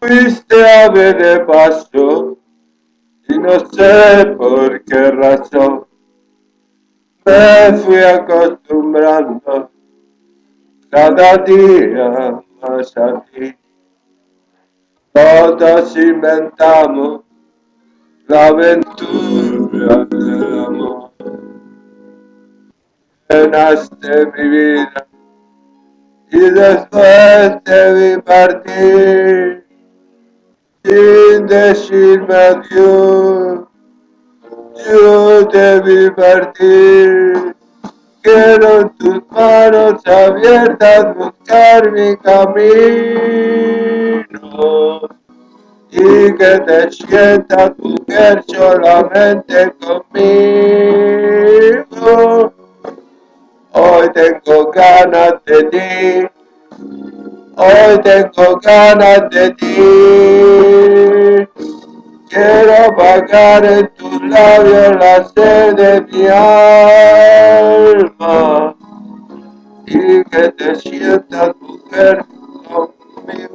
Fuiste ave de paso y no sé por qué razón me fui acostumbrando cada día más a ti. Todos inventamos la aventura del amor. Llenaste mi vida y después te vi partir sin decirme adiós. Yo te vi partir. Quiero tus manos abiertas buscar mi camino y que te sientas mujer solamente conmigo. Hoy tengo ganas de ti, hoy tengo ganas de ti. Apagar en tus labios la sed de mi alma. Y que te sientas